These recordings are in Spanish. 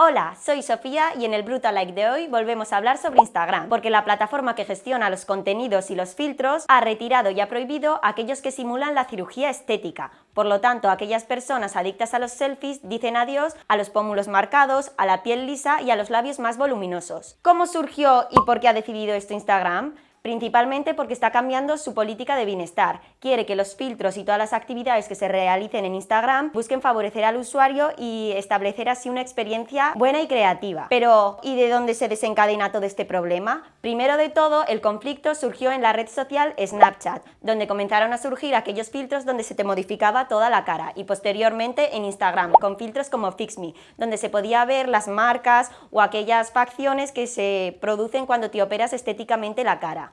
Hola, soy Sofía y en el Brutal Like de hoy volvemos a hablar sobre Instagram, porque la plataforma que gestiona los contenidos y los filtros ha retirado y ha prohibido aquellos que simulan la cirugía estética. Por lo tanto, aquellas personas adictas a los selfies dicen adiós a los pómulos marcados, a la piel lisa y a los labios más voluminosos. ¿Cómo surgió y por qué ha decidido esto Instagram? Principalmente porque está cambiando su política de bienestar. Quiere que los filtros y todas las actividades que se realicen en Instagram busquen favorecer al usuario y establecer así una experiencia buena y creativa. Pero, ¿y de dónde se desencadena todo este problema? Primero de todo, el conflicto surgió en la red social Snapchat, donde comenzaron a surgir aquellos filtros donde se te modificaba toda la cara, y posteriormente en Instagram, con filtros como FixMe, donde se podía ver las marcas o aquellas facciones que se producen cuando te operas estéticamente la cara.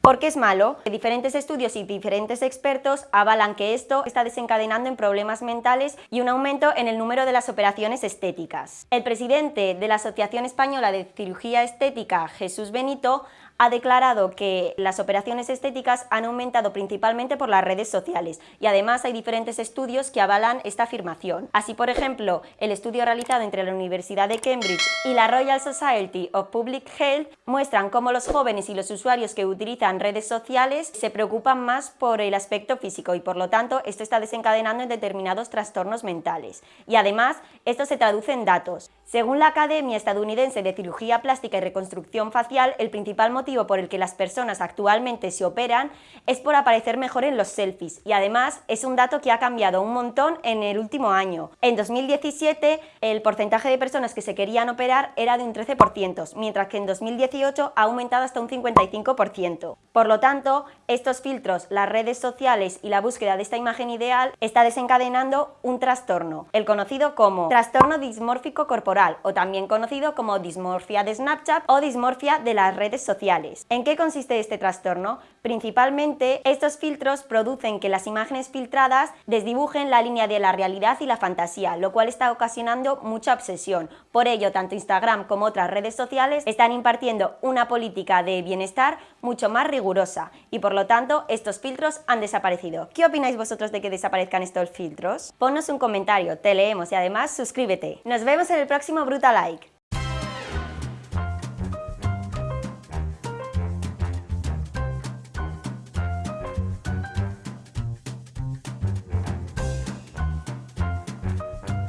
¿Por qué es malo? Diferentes estudios y diferentes expertos avalan que esto está desencadenando en problemas mentales y un aumento en el número de las operaciones estéticas. El presidente de la Asociación Española de Cirugía Estética, Jesús Benito, ha declarado que las operaciones estéticas han aumentado principalmente por las redes sociales y además hay diferentes estudios que avalan esta afirmación. Así, por ejemplo, el estudio realizado entre la Universidad de Cambridge y la Royal Society of Public Health muestran cómo los jóvenes y los usuarios que utilizan redes sociales se preocupan más por el aspecto físico y por lo tanto esto está desencadenando en determinados trastornos mentales. Y además, esto se traduce en datos. Según la Academia Estadounidense de Cirugía Plástica y Reconstrucción Facial, el principal motivo por el que las personas actualmente se operan es por aparecer mejor en los selfies y además es un dato que ha cambiado un montón en el último año. En 2017 el porcentaje de personas que se querían operar era de un 13%, mientras que en 2018 ha aumentado hasta un 55%. Por lo tanto, estos filtros, las redes sociales y la búsqueda de esta imagen ideal está desencadenando un trastorno, el conocido como trastorno dismórfico corporal o también conocido como dismorfia de Snapchat o dismorfia de las redes sociales. ¿En qué consiste este trastorno? Principalmente, estos filtros producen que las imágenes filtradas desdibujen la línea de la realidad y la fantasía, lo cual está ocasionando mucha obsesión. Por ello, tanto Instagram como otras redes sociales están impartiendo una política de bienestar mucho más rigurosa y por lo tanto estos filtros han desaparecido. ¿Qué opináis vosotros de que desaparezcan estos filtros? Ponnos un comentario, te leemos y además suscríbete. Nos vemos en el próximo Brutal Like.